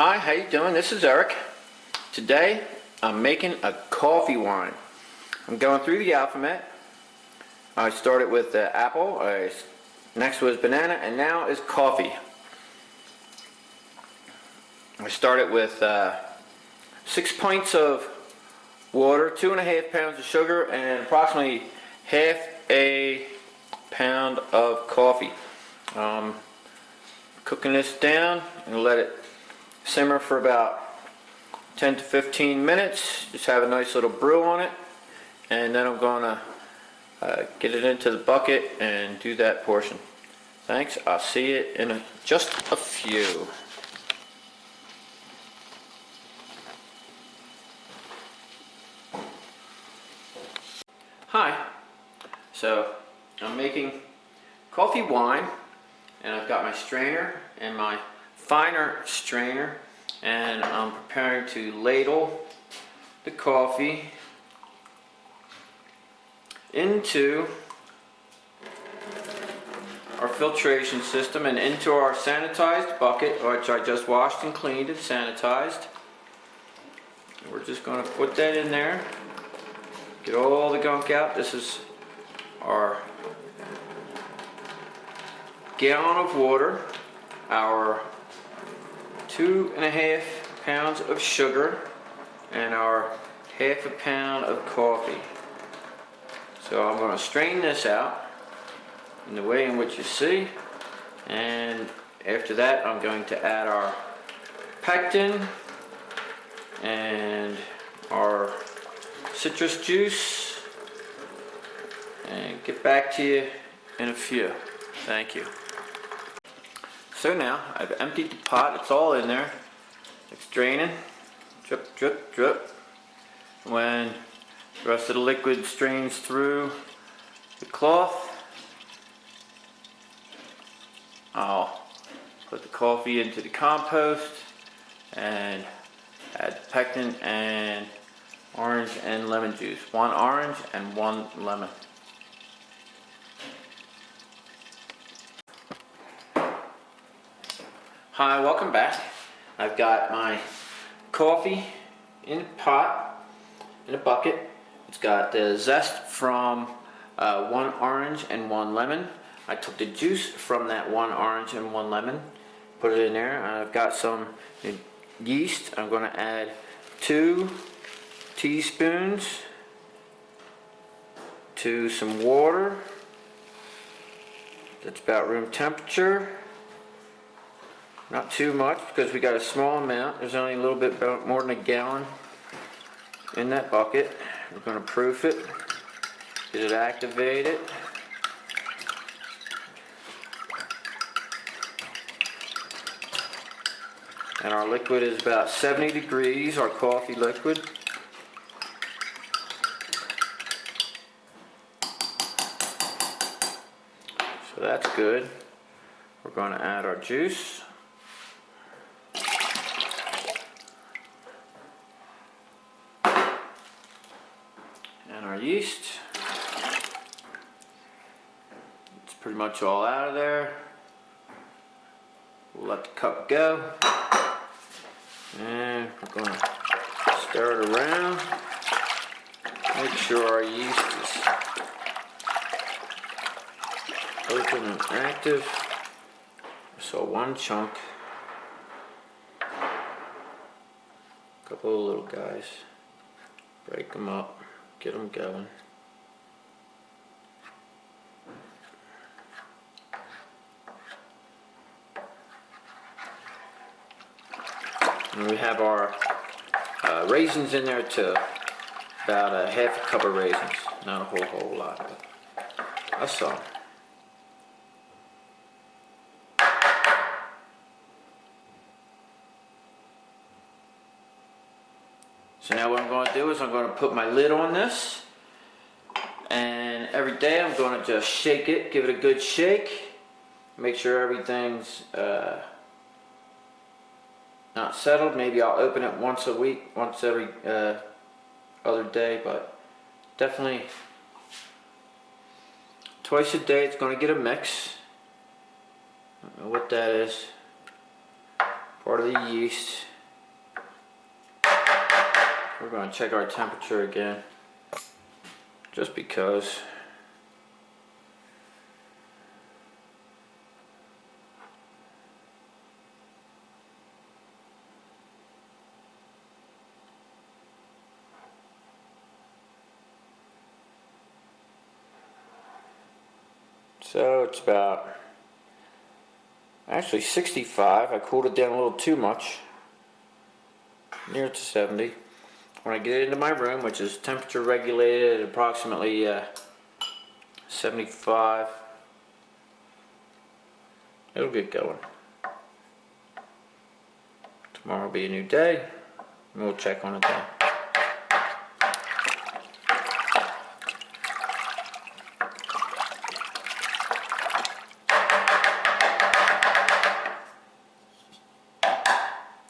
Hi, how you doing? This is Eric. Today, I'm making a coffee wine. I'm going through the alphabet. I started with uh, apple, I, next was banana, and now is coffee. I started with uh, six pints of water, two and a half pounds of sugar, and approximately half a pound of coffee. Um, cooking this down and let it simmer for about 10 to 15 minutes. Just have a nice little brew on it. And then I'm to uh, get it into the bucket and do that portion. Thanks. I'll see you in a, just a few. Hi. So I'm making coffee wine and I've got my strainer and my finer strainer and I'm preparing to ladle the coffee into our filtration system and into our sanitized bucket which I just washed and cleaned and sanitized. We're just going to put that in there, get all the gunk out. This is our gallon of water, our two and a half pounds of sugar, and our half a pound of coffee. So I'm going to strain this out in the way in which you see, and after that I'm going to add our pectin and our citrus juice and get back to you in a few. Thank you. So now I've emptied the pot, it's all in there. It's draining, drip, drip, drip. When the rest of the liquid strains through the cloth, I'll put the coffee into the compost and add pectin and orange and lemon juice. One orange and one lemon. Hi, welcome back. I've got my coffee in a pot, in a bucket. It's got the zest from uh, one orange and one lemon. I took the juice from that one orange and one lemon, put it in there. I've got some yeast. I'm going to add two teaspoons to some water. That's about room temperature. Not too much because we got a small amount. There's only a little bit more than a gallon in that bucket. We're going to proof it, get it activated. And our liquid is about 70 degrees, our coffee liquid. So that's good. We're going to add our juice. Yeast. It's pretty much all out of there. We'll let the cup go. And we're to stir it around. Make sure our yeast is open and active. So one chunk. A couple of little guys. Break them up get them going. And we have our uh, raisins in there too. About a half a cup of raisins. Not a whole whole lot, but all. So now what I'm going to do is I'm going to put my lid on this and every day I'm going to just shake it, give it a good shake, make sure everything's uh, not settled. Maybe I'll open it once a week, once every uh, other day, but definitely twice a day it's going to get a mix. I don't know what that is. part of the yeast. We're going to check our temperature again, just because. So it's about actually 65. I cooled it down a little too much, near to 70. When I get into my room, which is temperature regulated at approximately uh, 75, it'll get going. Tomorrow will be a new day, and we'll check on it then.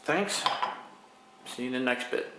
Thanks. See you in the next bit.